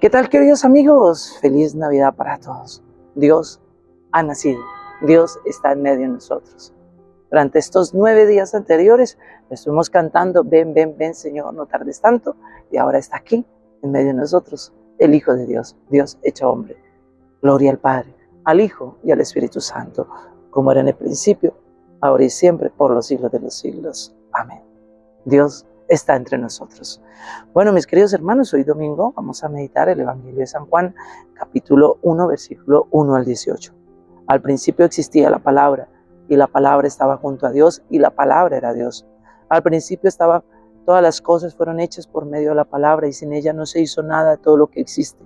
¿Qué tal queridos amigos? Feliz Navidad para todos. Dios ha nacido. Dios está en medio de nosotros. Durante estos nueve días anteriores estuvimos cantando, ven, ven, ven Señor, no tardes tanto. Y ahora está aquí, en medio de nosotros, el Hijo de Dios, Dios hecho hombre. Gloria al Padre, al Hijo y al Espíritu Santo, como era en el principio, ahora y siempre, por los siglos de los siglos. Amén. Dios está entre nosotros. Bueno, mis queridos hermanos, hoy domingo vamos a meditar el Evangelio de San Juan, capítulo 1, versículo 1 al 18. Al principio existía la palabra, y la palabra estaba junto a Dios, y la palabra era Dios. Al principio estaba, todas las cosas fueron hechas por medio de la palabra, y sin ella no se hizo nada de todo lo que existe.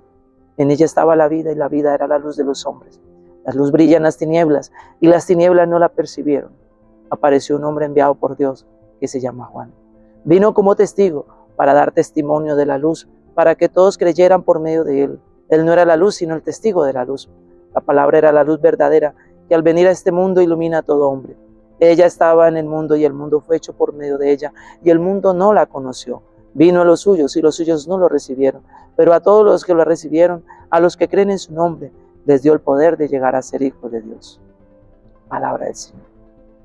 En ella estaba la vida, y la vida era la luz de los hombres. La luz brilla en las tinieblas, y las tinieblas no la percibieron. Apareció un hombre enviado por Dios, que se llama Juan Vino como testigo para dar testimonio de la luz, para que todos creyeran por medio de él. Él no era la luz, sino el testigo de la luz. La palabra era la luz verdadera, que al venir a este mundo ilumina a todo hombre. Ella estaba en el mundo y el mundo fue hecho por medio de ella, y el mundo no la conoció. Vino a los suyos y los suyos no lo recibieron, pero a todos los que lo recibieron, a los que creen en su nombre, les dio el poder de llegar a ser hijos de Dios. Palabra del Señor.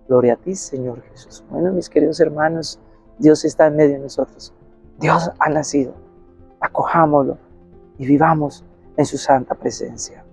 Gloria a ti, Señor Jesús. Bueno, mis queridos hermanos, Dios está en medio de nosotros. Dios ha nacido. Acojámoslo y vivamos en su santa presencia.